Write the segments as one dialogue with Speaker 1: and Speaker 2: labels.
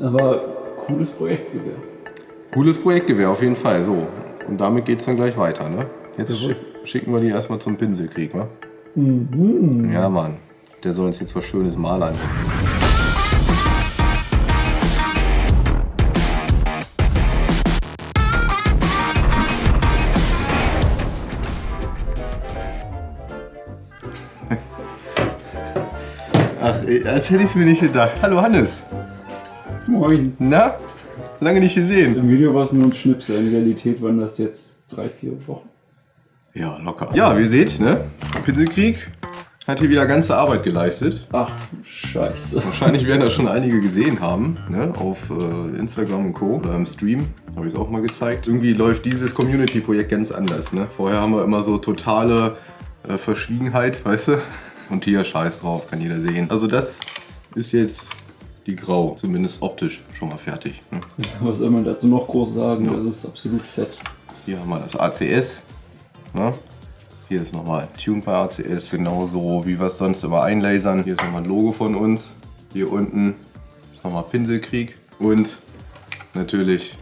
Speaker 1: Aber cooles Projektgewehr.
Speaker 2: Cooles Projektgewehr auf jeden Fall. So, und damit geht es dann gleich weiter. Ne? Jetzt schick, schicken wir die erstmal zum Pinselkrieg, wa? Mhm. Ja, Mann. Der soll uns jetzt was Schönes malern. Ach, als hätte ich es mir nicht gedacht. Hallo Hannes.
Speaker 1: Moin.
Speaker 2: Na? Lange nicht gesehen.
Speaker 1: Im Video war es nur ein Schnipsel. In Realität waren das jetzt drei, vier Wochen.
Speaker 2: Ja, locker. Ja, wie ihr seht, ne? Pinselkrieg hat hier wieder ganze Arbeit geleistet.
Speaker 1: Ach, scheiße.
Speaker 2: Wahrscheinlich werden das schon einige gesehen haben, ne? Auf äh, Instagram und Co. Oder im Stream. Habe ich es auch mal gezeigt. Irgendwie läuft dieses Community-Projekt ganz anders, ne? Vorher haben wir immer so totale äh, Verschwiegenheit, weißt du? Und hier scheiß drauf, kann jeder sehen. Also das ist jetzt die Grau, zumindest optisch schon mal fertig. Ne?
Speaker 1: Was soll man dazu noch groß sagen? Ja. Das ist absolut fett.
Speaker 2: Hier haben wir das ACS. Ne? Hier ist nochmal Tune bei ACS, genauso wie wir es sonst immer einlasern. Hier ist nochmal ein Logo von uns. Hier unten ist nochmal Pinselkrieg und natürlich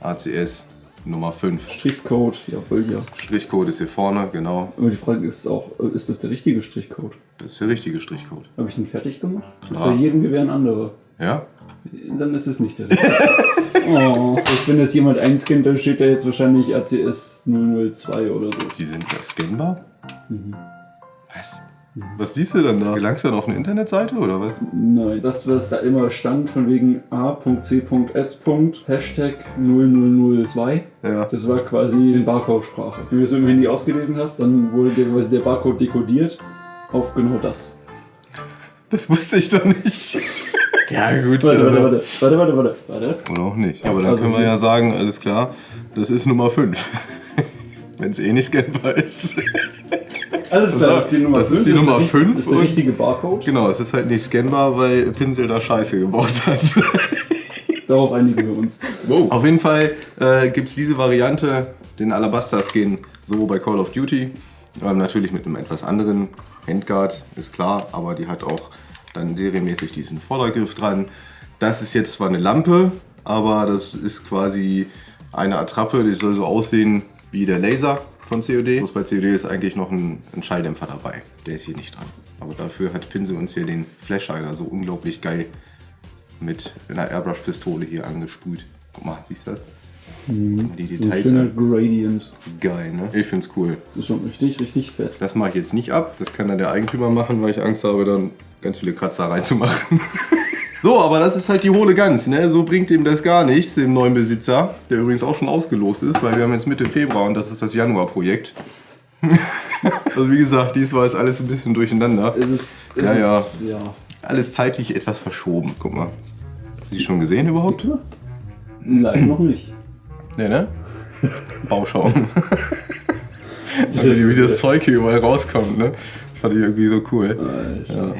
Speaker 2: ACS Nummer 5.
Speaker 1: Strichcode, jawohl, ja.
Speaker 2: Strichcode ist hier vorne, genau.
Speaker 1: Aber die Frage ist auch, ist das der richtige Strichcode?
Speaker 2: Das ist der richtige Strichcode.
Speaker 1: Habe ich den fertig gemacht? Klar. Das ist bei jedem Gewehr ein anderer.
Speaker 2: Ja?
Speaker 1: Dann ist es nicht der richtige. oh, wenn das jemand einscannt, dann steht da jetzt wahrscheinlich ACS 002 oder so.
Speaker 2: Die sind ja scannbar? Mhm. Was? Was siehst du denn da? Gelangst du dann auf eine Internetseite oder was?
Speaker 1: Nein, das was da immer stand von wegen a.c.s. Hashtag 0002. Ja. Das war quasi in Barcode-Sprache. Wenn du es im Handy ausgelesen hast, dann wurde der Barcode dekodiert auf genau das.
Speaker 2: Das wusste ich doch nicht.
Speaker 1: ja gut. Warte, also. warte, warte, warte, warte, warte.
Speaker 2: Oder auch nicht. Aber dann also können wir ja sagen, alles klar, das ist Nummer 5. Wenn es eh nicht scannbar ist.
Speaker 1: Alles klar, das ist die Nummer 5.
Speaker 2: Das ist die Nummer 5.
Speaker 1: Das ist der richtige Barcode.
Speaker 2: Genau, es ist halt nicht scannbar, weil Pinsel da Scheiße gebaut hat.
Speaker 1: Darauf einigen wir uns.
Speaker 2: Wow. Auf jeden Fall äh, gibt es diese Variante, den Alabaster-Skin, so bei Call of Duty. Ähm, natürlich mit einem etwas anderen Handguard, ist klar, aber die hat auch dann serienmäßig diesen Vordergriff dran. Das ist jetzt zwar eine Lampe, aber das ist quasi eine Attrappe, die soll so aussehen wie der Laser von COD. Bloß bei COD ist eigentlich noch ein, ein Schalldämpfer dabei. Der ist hier nicht dran. Aber dafür hat Pinsel uns hier den Flashhider so unglaublich geil mit einer Airbrush-Pistole hier angesprüht. Guck mal, siehst du das?
Speaker 1: Mhm. Die Details. So Gradient.
Speaker 2: Geil, ne? Ich find's cool.
Speaker 1: Das ist schon richtig, richtig fett.
Speaker 2: Das mache ich jetzt nicht ab. Das kann dann der Eigentümer machen, weil ich Angst habe, dann ganz viele Kratzer reinzumachen. So, aber das ist halt die hohle Gans, ne? So bringt ihm das gar nichts, dem neuen Besitzer, der übrigens auch schon ausgelost ist, weil wir haben jetzt Mitte Februar und das ist das Januar-Projekt. also wie gesagt, diesmal ist alles ein bisschen durcheinander.
Speaker 1: Ist es, ist
Speaker 2: ja, ja, ja. Alles zeitlich etwas verschoben. Guck mal. Hast du die schon gesehen überhaupt?
Speaker 1: Nein, noch nicht.
Speaker 2: Nee, ne? Bauschaum. also, wie das Zeug hier überall rauskommt, ne? Fand ich irgendwie so cool. Alter. Ja.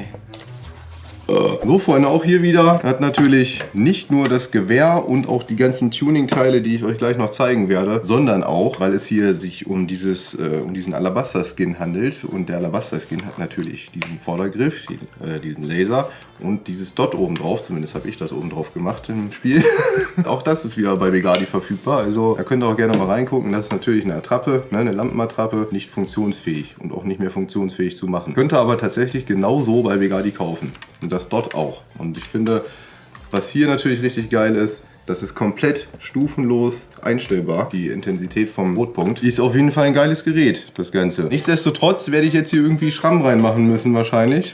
Speaker 2: So, Freunde, auch hier wieder hat natürlich nicht nur das Gewehr und auch die ganzen Tuning-Teile, die ich euch gleich noch zeigen werde, sondern auch, weil es hier sich um, dieses, äh, um diesen Alabaster-Skin handelt und der Alabaster-Skin hat natürlich diesen Vordergriff, die, äh, diesen Laser und dieses Dot oben drauf, zumindest habe ich das oben drauf gemacht im Spiel. auch das ist wieder bei Begadi verfügbar, also da könnt ihr auch gerne mal reingucken. Das ist natürlich eine Attrappe, ne, eine Lampenattrappe, nicht funktionsfähig und auch nicht mehr funktionsfähig zu machen. Könnt ihr aber tatsächlich genauso bei Begadi kaufen. Und das dort auch. Und ich finde, was hier natürlich richtig geil ist, das ist komplett stufenlos einstellbar, die Intensität vom Rotpunkt. Ist auf jeden Fall ein geiles Gerät, das Ganze. Nichtsdestotrotz werde ich jetzt hier irgendwie Schramm reinmachen müssen wahrscheinlich.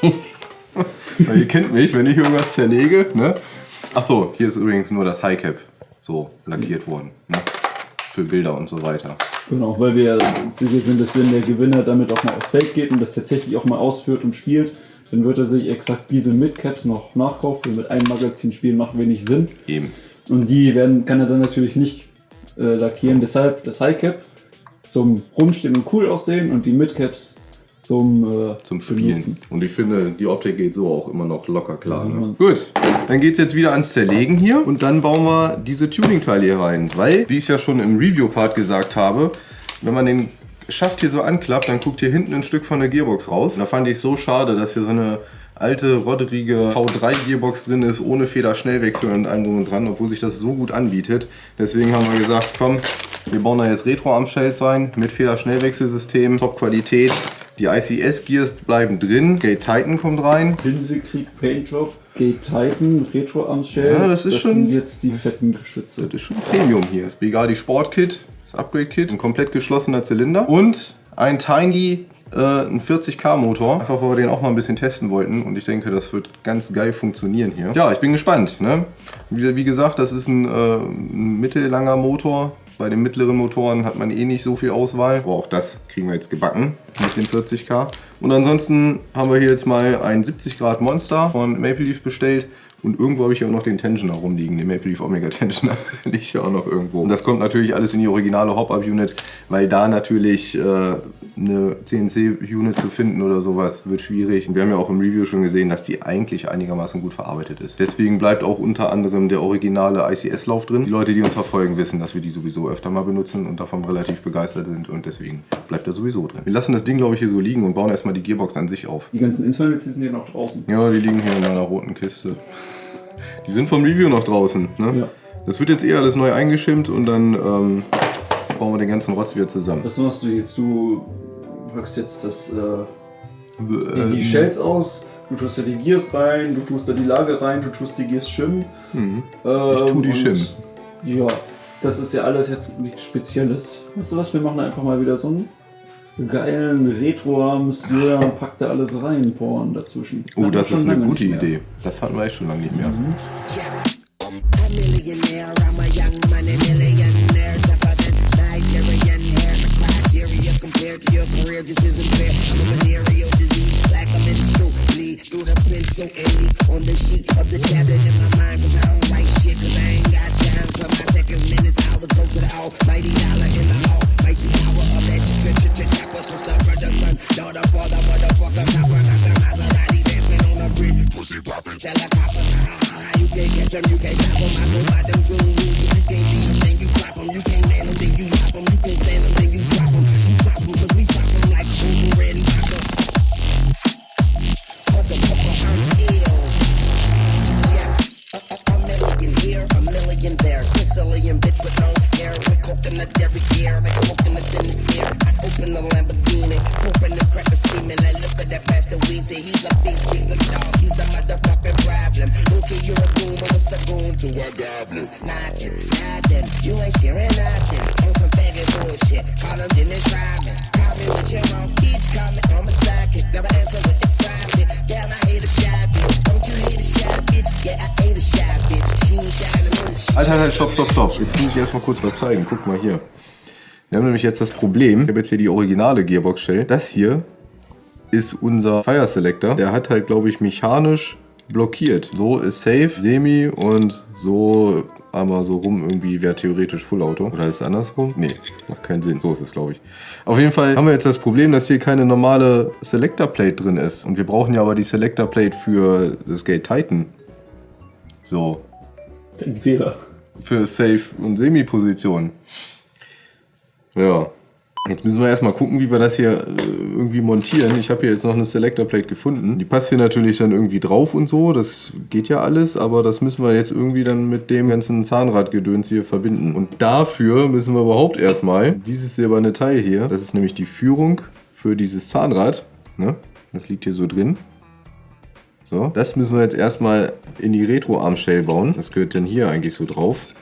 Speaker 2: Weil ihr kennt mich, wenn ich irgendwas zerlege. Ne? Achso, hier ist übrigens nur das Highcap so lackiert worden. Ne? Für Bilder und so weiter.
Speaker 1: Genau, weil wir sicher sind, dass wenn der Gewinner damit auch mal aufs Feld geht und das tatsächlich auch mal ausführt und spielt, dann wird er sich exakt diese Midcaps noch nachkaufen. Mit einem Magazin spielen macht wenig Sinn.
Speaker 2: Eben.
Speaker 1: Und die werden, kann er dann natürlich nicht äh, lackieren. Deshalb das Highcap zum rumstehen und cool aussehen und die Midcaps zum, äh,
Speaker 2: zum Spielen. Benutzen. Und ich finde, die Optik geht so auch immer noch locker klar. Ne? Gut, dann geht es jetzt wieder ans Zerlegen hier und dann bauen wir diese Tuning-Teile hier rein. Weil, wie ich ja schon im Review-Part gesagt habe, wenn man den Schaft hier so anklappt, dann guckt hier hinten ein Stück von der Gearbox raus. Da fand ich so schade, dass hier so eine alte, rodderige V3-Gearbox drin ist, ohne Federschnellwechsel und allem drum und dran, obwohl sich das so gut anbietet. Deswegen haben wir gesagt, komm, wir bauen da jetzt Retro-Arm-Shells rein mit Federschnellwechselsystem, Top-Qualität. Die ICS-Gears bleiben drin, Gate Titan kommt rein.
Speaker 1: Linsekrieg Paint Job, Gate Titan, Retro Arm Shells.
Speaker 2: Ja, das ist
Speaker 1: das
Speaker 2: schon-
Speaker 1: sind jetzt die fetten Geschütze.
Speaker 2: Das ist schon Premium hier. Das Begadi Sport Kit, das Upgrade Kit, ein komplett geschlossener Zylinder und ein Tiny äh, ein 40k Motor, einfach weil wir den auch mal ein bisschen testen wollten und ich denke, das wird ganz geil funktionieren hier. Ja, ich bin gespannt. Ne? Wie, wie gesagt, das ist ein, äh, ein mittellanger Motor. Bei den mittleren Motoren hat man eh nicht so viel Auswahl, aber auch das kriegen wir jetzt gebacken mit den 40k. Und ansonsten haben wir hier jetzt mal ein 70 Grad Monster von Maple Leaf bestellt. Und irgendwo habe ich ja auch noch den Tensioner rumliegen, den Maple Leaf Omega Tensioner liegt ja auch noch irgendwo. Und das kommt natürlich alles in die originale Hop-Up-Unit, weil da natürlich äh, eine CNC-Unit zu finden oder sowas wird schwierig. Und wir haben ja auch im Review schon gesehen, dass die eigentlich einigermaßen gut verarbeitet ist. Deswegen bleibt auch unter anderem der originale ICS-Lauf drin. Die Leute, die uns verfolgen, wissen, dass wir die sowieso öfter mal benutzen und davon relativ begeistert sind und deswegen bleibt er sowieso drin. Wir lassen das Ding, glaube ich, hier so liegen und bauen erstmal die Gearbox an sich auf.
Speaker 1: Die ganzen Internals, sind ja noch draußen.
Speaker 2: Ja, die liegen hier in meiner roten Kiste. Die sind vom Review noch draußen. Ne?
Speaker 1: Ja.
Speaker 2: Das wird jetzt eh alles neu eingeschimmt und dann ähm, bauen wir den ganzen Rotz wieder zusammen.
Speaker 1: Was machst du jetzt? Du packst jetzt das, äh, die, die Shells aus, du tust da die Gears rein, du tust da die Lage rein, du tust die Gears schimmen.
Speaker 2: Mhm.
Speaker 1: Ähm,
Speaker 2: Ich tu die schimmen.
Speaker 1: Ja, das ist ja alles jetzt nichts Spezielles. Weißt du was, wir machen einfach mal wieder so einen geilen Retro-Monsieur und pack da alles rein, Porn dazwischen.
Speaker 2: Oh, das ist eine gute. Idee. Das hatten wir echt schon lange nicht mehr.
Speaker 3: A Weezy, he's a beast, he's a dog, he's a motherfucking problem. Okay, you're a goon, what's a goon to a goblin? Nothing, nothing, you ain't sharing nothing. On some faggot bullshit, call him Dennis Rodman. Call me with your own each, call me on sidekick. Never answer with it's private. Damn, I hate a shy bitch. Don't you hate a shy bitch? Yeah, I hate a shy bitch. She shy to.
Speaker 2: Alter, halt, stopp, stopp, stopp. Jetzt muss ich erstmal kurz was zeigen. Guck mal hier. Wir haben nämlich jetzt das Problem. Ich habe jetzt hier die originale Gearbox Shell. Das hier ist unser Fire Selector. Der hat halt, glaube ich, mechanisch blockiert. So ist safe, semi und so einmal so rum irgendwie wäre theoretisch Full Auto. Oder ist es andersrum? Nee, macht keinen Sinn. So ist es, glaube ich. Auf jeden Fall haben wir jetzt das Problem, dass hier keine normale Selector Plate drin ist. Und wir brauchen ja aber die Selector Plate für das Gate Titan. So,
Speaker 1: Den Fehler.
Speaker 2: für Safe- und Semi-Position. Ja. Jetzt müssen wir erstmal gucken, wie wir das hier äh, irgendwie montieren. Ich habe hier jetzt noch eine Selector Plate gefunden. Die passt hier natürlich dann irgendwie drauf und so. Das geht ja alles, aber das müssen wir jetzt irgendwie dann mit dem ganzen Zahnradgedöns hier verbinden. Und dafür müssen wir überhaupt erstmal dieses silberne Teil hier, das ist nämlich die Führung für dieses Zahnrad. Ne? Das liegt hier so drin. So, das müssen wir jetzt erstmal in die Retro-Arm-Shell bauen. Das gehört dann hier eigentlich so drauf.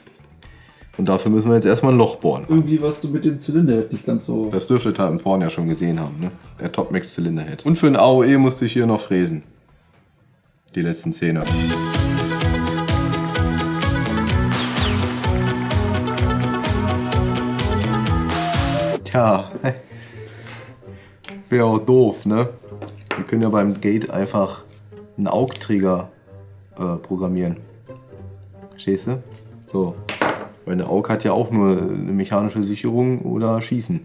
Speaker 2: Und dafür müssen wir jetzt erstmal ein Loch bohren.
Speaker 1: Irgendwie warst du mit dem Zylinderhead nicht ganz so.
Speaker 2: Das dürftet ihr im Porn ja schon gesehen haben, ne? Der Top Max Zylinderhead. Und für ein AOE musste ich hier noch fräsen. Die letzten Zähne. Tja, wäre auch doof, ne? Wir können ja beim Gate einfach einen Augträger äh, programmieren. Verstehst du? So. Weil eine AUG hat ja auch nur eine mechanische Sicherung oder Schießen.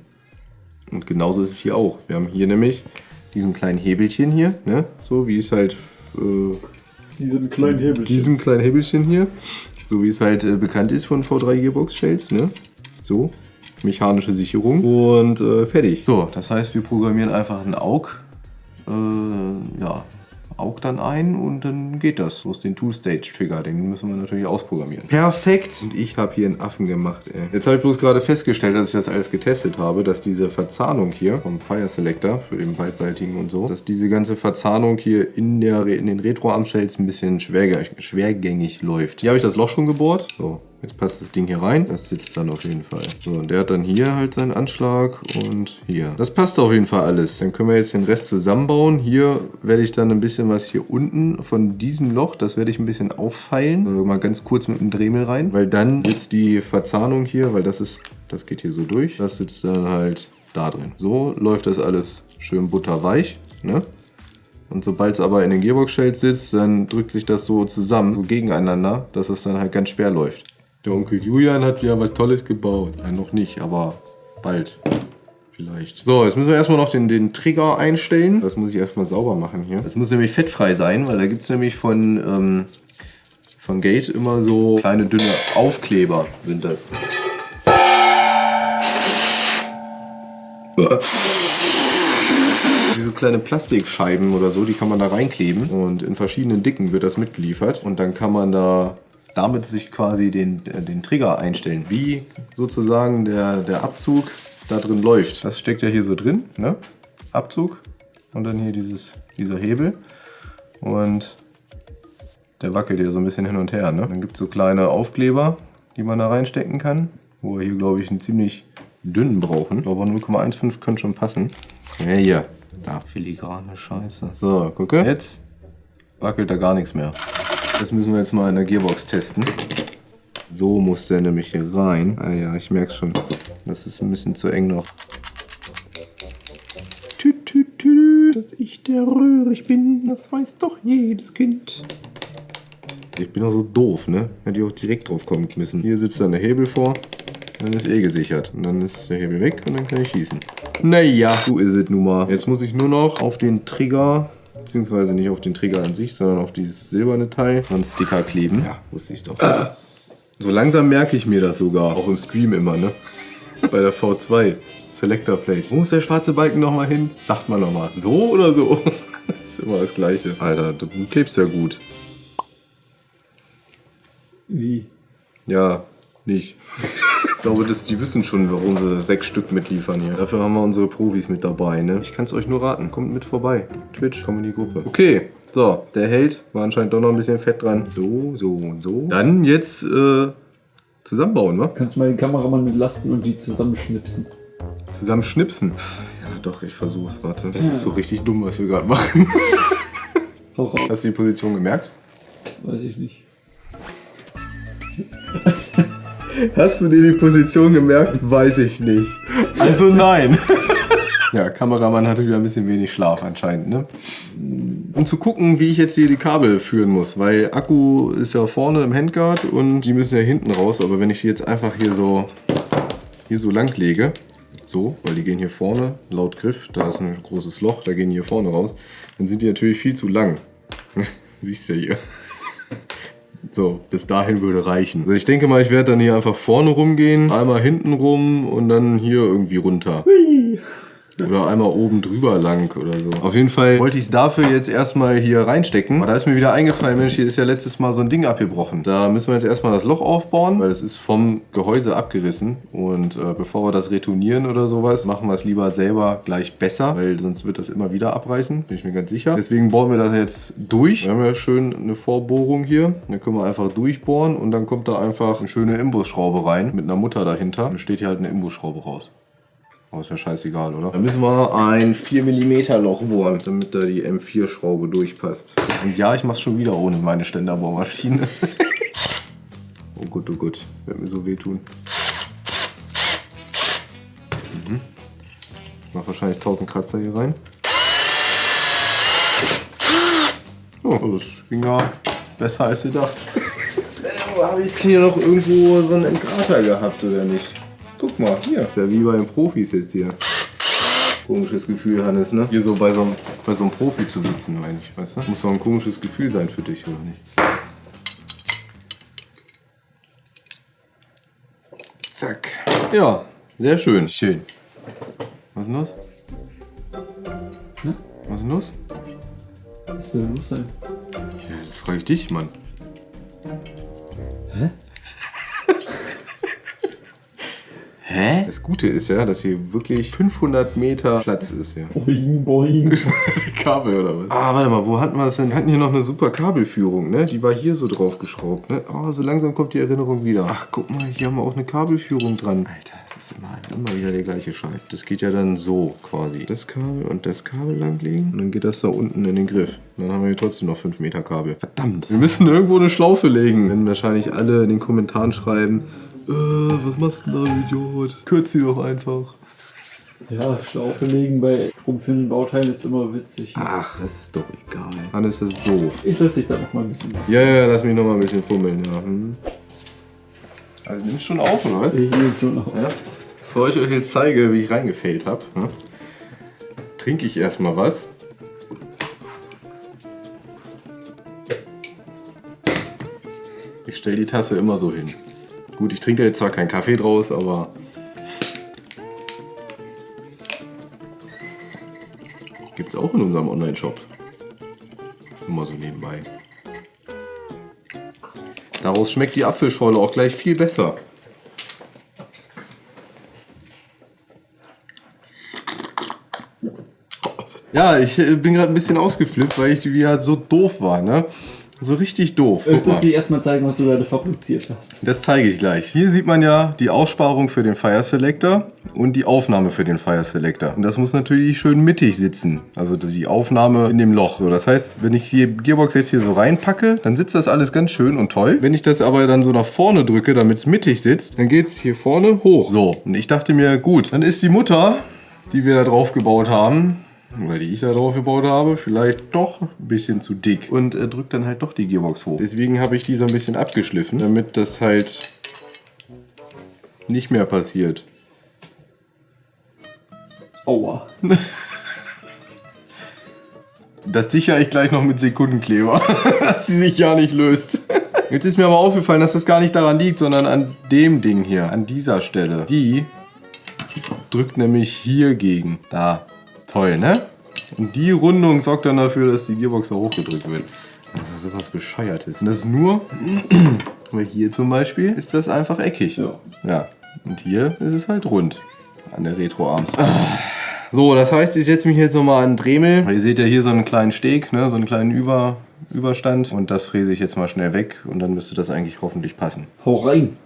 Speaker 2: Und genauso ist es hier auch. Wir haben hier nämlich diesen kleinen Hebelchen hier, ne? So wie es halt äh,
Speaker 1: Diesen kleinen Hebel.
Speaker 2: diesen kleinen Hebelchen hier, so wie es halt äh, bekannt ist von V3 Gearbox Shells, ne? So, mechanische Sicherung und äh, fertig. So, das heißt, wir programmieren einfach einen AUG, äh, ja, augt dann ein und dann geht das. So ist den Two-Stage-Trigger, den müssen wir natürlich ausprogrammieren. Perfekt! Und ich habe hier einen Affen gemacht, ey. Jetzt habe ich bloß gerade festgestellt, als ich das alles getestet habe, dass diese Verzahnung hier vom Fire Selector für den beidseitigen und so, dass diese ganze Verzahnung hier in, der, in den Retro-Armshells ein bisschen schwergängig, schwergängig läuft. Hier habe ich das Loch schon gebohrt. So, Jetzt passt das Ding hier rein. Das sitzt dann auf jeden Fall. So, und der hat dann hier halt seinen Anschlag und hier. Das passt auf jeden Fall alles. Dann können wir jetzt den Rest zusammenbauen. Hier werde ich dann ein bisschen was hier unten von diesem Loch, das werde ich ein bisschen auffeilen. Also mal ganz kurz mit dem Dremel rein, weil dann sitzt die Verzahnung hier, weil das ist, das geht hier so durch. Das sitzt dann halt da drin. So läuft das alles schön butterweich. Ne? Und sobald es aber in den Gearbox-Shells sitzt, dann drückt sich das so zusammen, so gegeneinander, dass es dann halt ganz schwer läuft. Der Onkel Julian hat ja was Tolles gebaut. Nein, noch nicht, aber bald. Vielleicht. So, jetzt müssen wir erstmal noch den, den Trigger einstellen. Das muss ich erstmal sauber machen hier. Das muss nämlich fettfrei sein, weil da gibt es nämlich von, ähm, von Gate immer so kleine dünne Aufkleber sind das. Wie so kleine Plastikscheiben oder so, die kann man da reinkleben und in verschiedenen Dicken wird das mitgeliefert und dann kann man da damit sich quasi den, äh, den Trigger einstellen, wie sozusagen der, der Abzug da drin läuft. Das steckt ja hier so drin, ne? Abzug und dann hier dieses, dieser Hebel und der wackelt hier so ein bisschen hin und her. Ne? Dann gibt es so kleine Aufkleber, die man da reinstecken kann, wo wir hier glaube ich einen ziemlich dünnen brauchen, aber 0,15 könnte schon passen. Ja, hier. Da, filigrane Scheiße. So, gucke. Jetzt wackelt da gar nichts mehr. Das müssen wir jetzt mal in der Gearbox testen. So muss der nämlich hier rein. Ah ja, ich merke schon. Das ist ein bisschen zu eng noch. Tü, tü, tü, dass ich der Röhrig bin, das weiß doch jedes Kind. Ich bin auch so doof, ne? Hätte ich auch direkt drauf kommen müssen. Hier sitzt dann der Hebel vor. Dann ist eh gesichert. Und dann ist der Hebel weg und dann kann ich schießen. Naja, so ist es nun mal. Jetzt muss ich nur noch auf den Trigger beziehungsweise nicht auf den Trigger an sich, sondern auf dieses silberne Teil, einen Sticker kleben. Ja, wusste ich doch. So langsam merke ich mir das sogar, auch im Stream immer, ne? Bei der V2 Selector Plate. Wo muss der schwarze Balken nochmal hin? Sagt man nochmal, so oder so? Das ist immer das Gleiche. Alter, du klebst ja gut.
Speaker 1: Wie?
Speaker 2: Ja, nicht. Ich glaube, dass die wissen schon, warum sie sechs Stück mitliefern hier. Dafür haben wir unsere Profis mit dabei, ne? Ich kann es euch nur raten. Kommt mit vorbei. Twitch, komm in die Gruppe. Okay, so, der Held war anscheinend doch noch ein bisschen fett dran. So, so und so. Dann jetzt äh, zusammenbauen, wa?
Speaker 1: Kannst du mal den Kameramann entlasten und die zusammenschnipsen?
Speaker 2: Zusammenschnipsen? Ja, doch, ich versuch's. Warte. Das ist so richtig dumm, was wir gerade machen.
Speaker 1: Hau raus.
Speaker 2: Hast du die Position gemerkt?
Speaker 1: Weiß ich nicht.
Speaker 2: Hast du dir die Position gemerkt? Weiß ich nicht. Also nein. Ja, Kameramann hatte wieder ein bisschen wenig Schlaf anscheinend, ne? Um zu gucken, wie ich jetzt hier die Kabel führen muss, weil Akku ist ja vorne im Handguard und die müssen ja hinten raus, aber wenn ich die jetzt einfach hier so, hier so lang lege, so, weil die gehen hier vorne, laut Griff, da ist ein großes Loch, da gehen die hier vorne raus, dann sind die natürlich viel zu lang. Siehst du ja hier. So, bis dahin würde reichen. Also ich denke mal, ich werde dann hier einfach vorne rumgehen, einmal hinten rum und dann hier irgendwie runter. Oder einmal oben drüber lang oder so. Auf jeden Fall wollte ich es dafür jetzt erstmal hier reinstecken. Aber da ist mir wieder eingefallen, Mensch, hier ist ja letztes Mal so ein Ding abgebrochen. Da müssen wir jetzt erstmal das Loch aufbauen, weil es ist vom Gehäuse abgerissen. Und äh, bevor wir das retournieren oder sowas, machen wir es lieber selber gleich besser, weil sonst wird das immer wieder abreißen, bin ich mir ganz sicher. Deswegen bohren wir das jetzt durch. Wir haben ja schön eine Vorbohrung hier. Dann können wir einfach durchbohren und dann kommt da einfach eine schöne Imbusschraube rein mit einer Mutter dahinter. Dann steht hier halt eine Imbusschraube raus. Aber ist ja scheißegal, oder? Dann müssen wir ein 4 mm Loch bohren, damit da die M4-Schraube durchpasst. Und ja, ich mach's schon wieder ohne meine Ständerbohrmaschine. oh gut, oh gut. Wird mir so wehtun. Mhm. Ich mach wahrscheinlich 1000 Kratzer hier rein. Oh, das ging ja besser als gedacht. Habe ich hier noch irgendwo so einen Entgrater gehabt, oder nicht? Guck mal, hier. Ist ja wie bei den Profis jetzt hier. Komisches Gefühl, Hannes, ne? Hier so bei so einem, bei so einem Profi zu sitzen, meine ich, weißt du? Muss doch ein komisches Gefühl sein für dich, oder nicht? Zack. Ja, sehr schön. Schön. Was ist denn los?
Speaker 1: Hm?
Speaker 2: Was ist denn los?
Speaker 1: Was soll los sein?
Speaker 2: Ja, das frage ich dich, Mann.
Speaker 1: Hä?
Speaker 2: Hä? Das Gute ist ja, dass hier wirklich 500 Meter Platz ist hier.
Speaker 1: Boing, boing.
Speaker 2: Kabel oder was? Ah, warte mal, wo hatten wir das denn? Wir hatten hier noch eine super Kabelführung, ne? Die war hier so drauf geschraubt, ne? Oh, so langsam kommt die Erinnerung wieder. Ach, guck mal, hier haben wir auch eine Kabelführung dran. Alter, das ist immer, immer wieder der gleiche Scheiß. Das geht ja dann so quasi. Das Kabel und das Kabel langlegen und dann geht das da unten in den Griff. Dann haben wir hier trotzdem noch 5 Meter Kabel. Verdammt. Wir müssen irgendwo eine Schlaufe legen. Wenn wahrscheinlich alle in den Kommentaren schreiben, äh, was machst du denn da, Idiot? Kürz sie doch einfach.
Speaker 1: Ja, Schlaufe legen bei stromführenden Bauteilen ist immer witzig.
Speaker 2: Ach, es ist doch egal. Dann ist das doof.
Speaker 1: Ich lasse dich da noch mal ein bisschen was.
Speaker 2: Ja, ja, lass mich noch mal ein bisschen fummeln, ja. Hm. Also nimmst schon auf, oder?
Speaker 1: Ich nehme schon auf.
Speaker 2: Ja. Bevor ich euch jetzt zeige, wie ich reingefällt habe, ne, trinke ich erstmal was. Ich stelle die Tasse immer so hin. Gut, ich trinke jetzt zwar keinen Kaffee draus, aber gibt's auch in unserem Online-Shop. Nur so nebenbei. Daraus schmeckt die Apfelschorle auch gleich viel besser. Ja, ich äh, bin gerade ein bisschen ausgeflippt, weil ich wie halt so doof war, ne? So richtig doof.
Speaker 1: Möchtest
Speaker 2: mal.
Speaker 1: du dir erstmal zeigen, was du gerade fabriziert hast?
Speaker 2: Das zeige ich gleich. Hier sieht man ja die Aussparung für den Fire Selector und die Aufnahme für den Fire Selector. Und das muss natürlich schön mittig sitzen. Also die Aufnahme in dem Loch. So, das heißt, wenn ich die Gearbox jetzt hier so reinpacke, dann sitzt das alles ganz schön und toll. Wenn ich das aber dann so nach vorne drücke, damit es mittig sitzt, dann geht es hier vorne hoch. So, und ich dachte mir, gut, dann ist die Mutter, die wir da drauf gebaut haben, oder die ich da drauf gebaut habe, vielleicht doch ein bisschen zu dick und äh, drückt dann halt doch die Gearbox hoch. Deswegen habe ich die so ein bisschen abgeschliffen, damit das halt nicht mehr passiert.
Speaker 1: Aua.
Speaker 2: Das sichere ich gleich noch mit Sekundenkleber, dass sie sich ja nicht löst. Jetzt ist mir aber aufgefallen, dass das gar nicht daran liegt, sondern an dem Ding hier, an dieser Stelle. Die drückt nämlich hier gegen. Da. Toll, ne? Und die Rundung sorgt dann dafür, dass die Gearbox da hochgedrückt wird. Das ist sowas Bescheuertes. Und das ist nur, weil hier zum Beispiel ist das einfach eckig.
Speaker 1: Ja.
Speaker 2: Ja. Und hier ist es halt rund. An der Retro-Arms. So, das heißt, ich setze mich jetzt nochmal an den Dremel. Ihr seht ja hier so einen kleinen Steg, ne? so einen kleinen Über Überstand. Und das fräse ich jetzt mal schnell weg und dann müsste das eigentlich hoffentlich passen.
Speaker 1: Hau rein.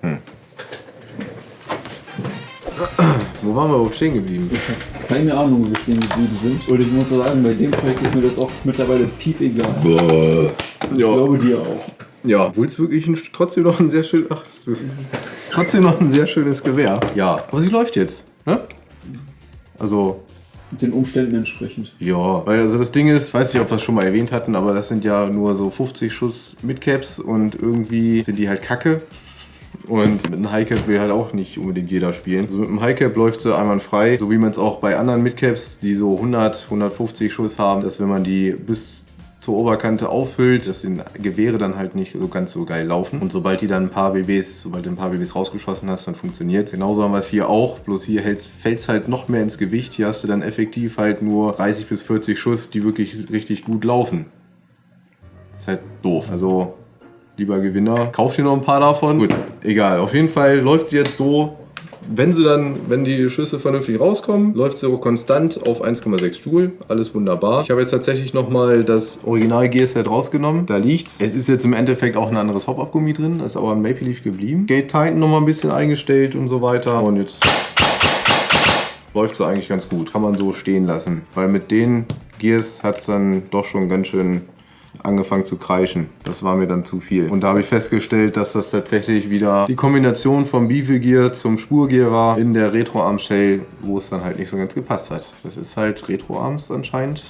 Speaker 2: Wo waren wir überhaupt stehen geblieben?
Speaker 1: Keine Ahnung, wo wir stehen geblieben sind. Und ich muss sagen, bei dem Projekt ist mir das auch mittlerweile piep egal. Ich
Speaker 2: Ja,
Speaker 1: glaube dir auch.
Speaker 2: ja. Obwohl es wirklich ein, trotzdem noch ein sehr schön, ach, es ist ist trotzdem noch ein sehr schönes Gewehr. Ja, aber sie läuft jetzt. Ne? Also,
Speaker 1: Den Umständen entsprechend.
Speaker 2: Ja, weil also das Ding ist, weiß nicht, ob wir es schon mal erwähnt hatten, aber das sind ja nur so 50 Schuss Midcaps und irgendwie sind die halt kacke. Und mit einem Highcap will halt auch nicht unbedingt jeder spielen. Also mit einem Highcap läuft sie einwandfrei, so wie man es auch bei anderen Midcaps, die so 100, 150 Schuss haben, dass wenn man die bis zur Oberkante auffüllt, dass die Gewehre dann halt nicht so ganz so geil laufen. Und sobald die dann ein paar BBs, sobald du ein paar BBs rausgeschossen hast, dann funktioniert Genauso haben wir es hier auch, bloß hier fällt es halt noch mehr ins Gewicht. Hier hast du dann effektiv halt nur 30 bis 40 Schuss, die wirklich richtig gut laufen. ist halt doof. Also, lieber Gewinner, kauft dir noch ein paar davon. Gut, egal. Auf jeden Fall läuft sie jetzt so. Wenn sie dann, wenn die Schüsse vernünftig rauskommen, läuft sie auch konstant auf 1,6 Joule. Alles wunderbar. Ich habe jetzt tatsächlich nochmal das Original Gearset rausgenommen. Da liegt's. Es ist jetzt im Endeffekt auch ein anderes Hop-Up-Gummi drin. ist aber ein Maple Leaf geblieben. Gate Titan nochmal ein bisschen eingestellt und so weiter. Und jetzt läuft sie eigentlich ganz gut. Kann man so stehen lassen. Weil mit den Gears hat es dann doch schon ganz schön angefangen zu kreischen. Das war mir dann zu viel. Und da habe ich festgestellt, dass das tatsächlich wieder die Kombination vom Beefy Gear zum Spurgear war in der Retro Arm Shell, wo es dann halt nicht so ganz gepasst hat. Das ist halt Retro Arms anscheinend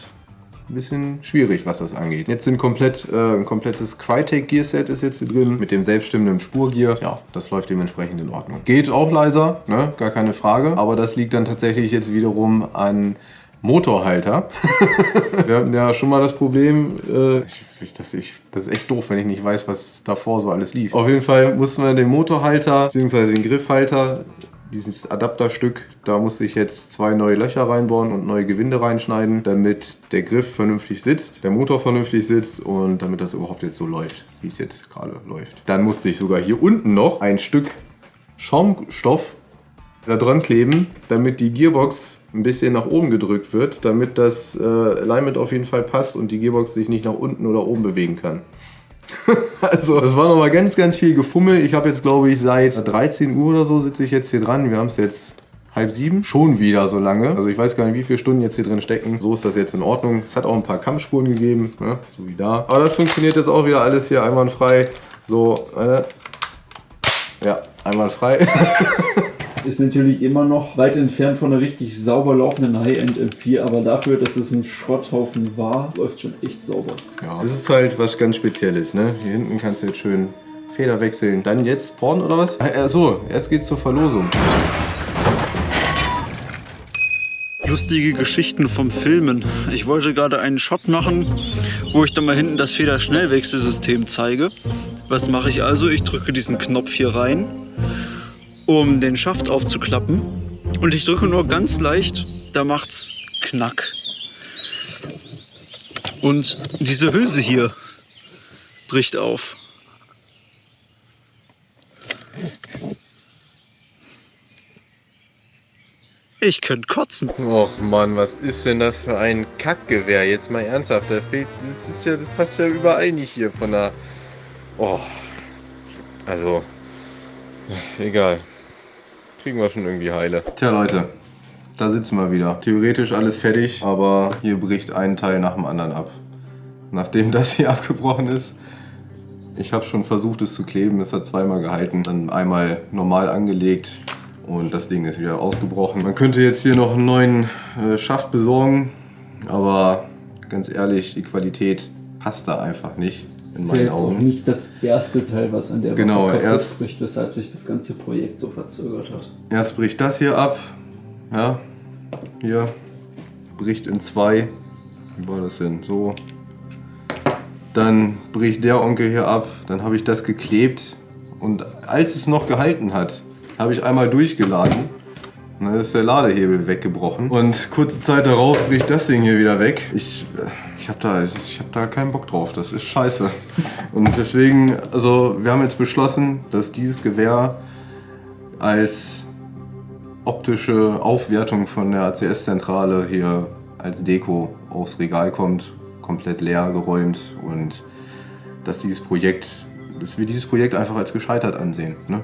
Speaker 2: ein bisschen schwierig, was das angeht. Jetzt sind komplett, äh, ein komplettes Crytek Gear Set ist jetzt hier drin mit dem selbststimmenden Spurgear. Ja, das läuft dementsprechend in Ordnung. Geht auch leiser, ne? gar keine Frage. Aber das liegt dann tatsächlich jetzt wiederum an Motorhalter. Wir hatten ja schon mal das Problem, äh, ich, ich, das, ich, das ist echt doof, wenn ich nicht weiß, was davor so alles lief. Auf jeden Fall mussten wir den Motorhalter bzw. den Griffhalter dieses Adapterstück, da musste ich jetzt zwei neue Löcher reinbauen und neue Gewinde reinschneiden, damit der Griff vernünftig sitzt, der Motor vernünftig sitzt und damit das überhaupt jetzt so läuft, wie es jetzt gerade läuft. Dann musste ich sogar hier unten noch ein Stück Schaumstoff da dran kleben, damit die Gearbox ein bisschen nach oben gedrückt wird, damit das äh, Alignment auf jeden Fall passt und die Gearbox sich nicht nach unten oder oben bewegen kann. also, das war nochmal ganz, ganz viel Gefummel. Ich habe jetzt, glaube ich, seit 13 Uhr oder so sitze ich jetzt hier dran. Wir haben es jetzt halb sieben. Schon wieder so lange. Also ich weiß gar nicht, wie viele Stunden jetzt hier drin stecken. So ist das jetzt in Ordnung. Es hat auch ein paar Kampfspuren gegeben, ne? so wie da. Aber das funktioniert jetzt auch wieder alles hier einwandfrei. So, äh, ja, einwandfrei.
Speaker 1: ist natürlich immer noch weit entfernt von einer richtig sauber laufenden High-End M4, aber dafür, dass es ein Schrotthaufen war, läuft schon echt sauber.
Speaker 2: Ja, das ist halt was ganz Spezielles, ne? Hier hinten kannst du jetzt schön Feder wechseln. Dann jetzt Porn oder was? Achso, jetzt geht's zur Verlosung.
Speaker 1: Lustige Geschichten vom Filmen. Ich wollte gerade einen Shot machen, wo ich dann mal hinten das Federschnellwechselsystem zeige. Was mache ich also? Ich drücke diesen Knopf hier rein um den Schaft aufzuklappen. Und ich drücke nur ganz leicht, da macht's Knack. Und diese Hülse hier bricht auf. Ich könnte kotzen.
Speaker 2: Och Mann, was ist denn das für ein Kackgewehr? Jetzt mal ernsthaft, da fehlt, das ist ja, das passt ja überall nicht hier von der. Oh. Also. Egal kriegen wir schon irgendwie heile. Tja Leute, da sitzen wir wieder. Theoretisch alles fertig, aber hier bricht ein Teil nach dem anderen ab. Nachdem das hier abgebrochen ist, ich habe schon versucht es zu kleben, es hat zweimal gehalten, dann einmal normal angelegt und das Ding ist wieder ausgebrochen. Man könnte jetzt hier noch einen neuen äh, Schaft besorgen, aber ganz ehrlich, die Qualität passt da einfach nicht
Speaker 1: in meinen ist ja jetzt Augen. auch nicht das erste Teil, was an der
Speaker 2: genau, Woche erst
Speaker 1: bricht, weshalb sich das ganze Projekt so verzögert hat.
Speaker 2: Erst bricht das hier ab, ja, hier. Bricht in zwei, wie war das denn, so. Dann bricht der Onkel hier ab, dann habe ich das geklebt. Und als es noch gehalten hat, habe ich einmal durchgeladen und dann ist der Ladehebel weggebrochen und kurze Zeit darauf bricht das Ding hier wieder weg. Ich äh, ich habe da, hab da keinen Bock drauf. Das ist scheiße. Und deswegen, also wir haben jetzt beschlossen, dass dieses Gewehr als optische Aufwertung von der ACS-Zentrale hier als Deko aufs Regal kommt, komplett leer geräumt und dass dieses Projekt, dass wir dieses Projekt einfach als gescheitert ansehen. Ne?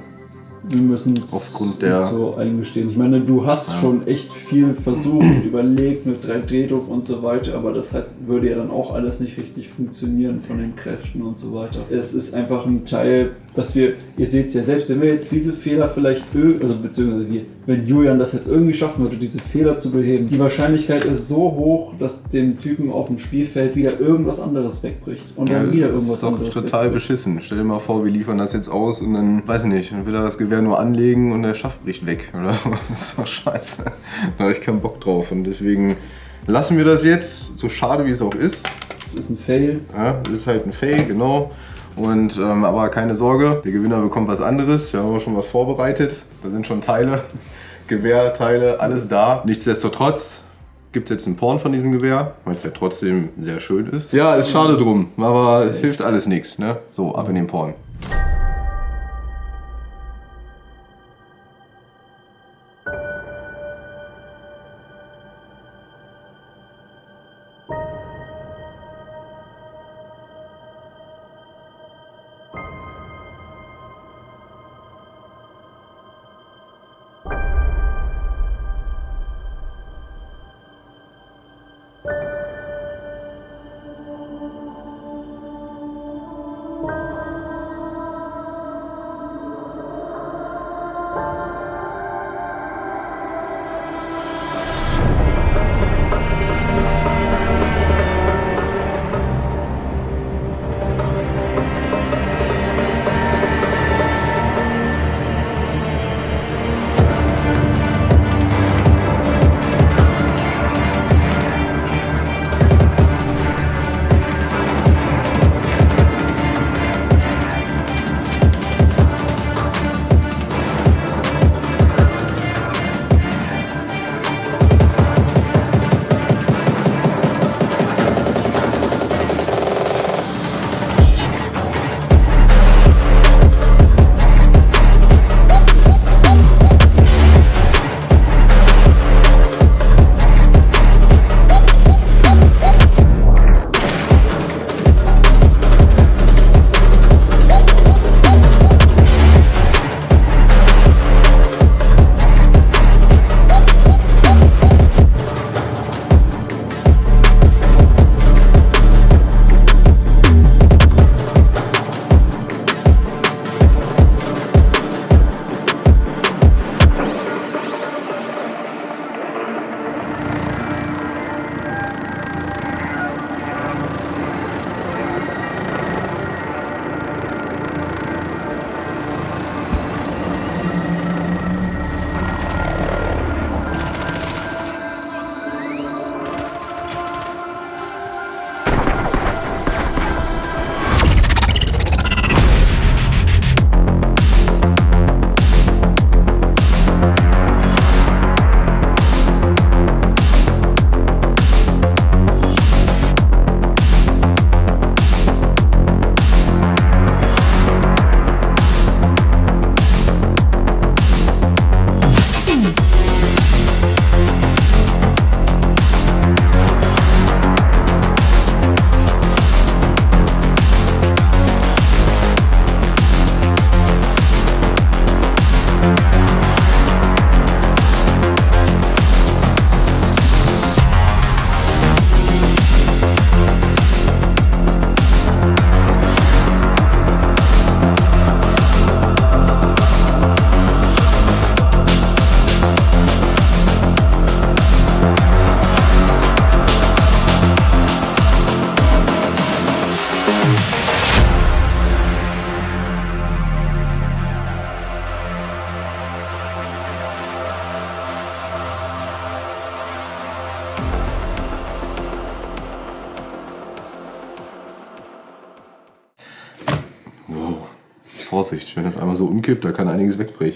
Speaker 1: Wir müssen es
Speaker 2: aufgrund der
Speaker 1: so eingestehen. Ich meine, du hast ja. schon echt viel versucht und überlegt mit 3D-Druck und so weiter, aber das hat, würde ja dann auch alles nicht richtig funktionieren von den Kräften und so weiter. Es ist einfach ein Teil, was wir, ihr seht es ja selbst, wenn wir jetzt diese Fehler vielleicht, also beziehungsweise wir, wenn Julian das jetzt irgendwie schaffen würde, diese Fehler zu beheben, die Wahrscheinlichkeit ist so hoch, dass dem Typen auf dem Spielfeld wieder irgendwas anderes wegbricht und dann wieder irgendwas anderes.
Speaker 2: Das ist doch total wegbricht. beschissen. Stell dir mal vor, wir liefern das jetzt aus und dann, weiß ich nicht, dann will er das Gewehr nur anlegen und der Schaft bricht weg oder so. Das ist doch scheiße. Da habe ich keinen Bock drauf und deswegen lassen wir das jetzt, so schade wie es auch ist.
Speaker 1: Das ist ein Fail.
Speaker 2: Ja, das ist halt ein Fail, genau. Und, ähm, aber keine Sorge, der Gewinner bekommt was anderes. Wir haben auch schon was vorbereitet. Da sind schon Teile, Gewehrteile, alles da. Nichtsdestotrotz gibt es jetzt ein Porn von diesem Gewehr, weil es ja trotzdem sehr schön ist. Ja, ist schade drum, aber hilft alles nichts. Ne? So, ab in den Porn. Vorsicht, wenn das einmal so umkippt, da kann einiges wegbrechen.